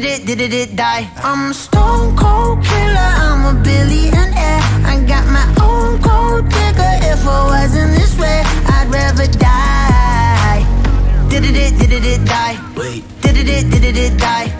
Did it, did it, it die? I'm a stone cold killer, I'm a billionaire. I got my own cold digger. If I wasn't this way, I'd rather die. Did it, did it, did it die? Wait. Did it, did it, did it. Did it, die?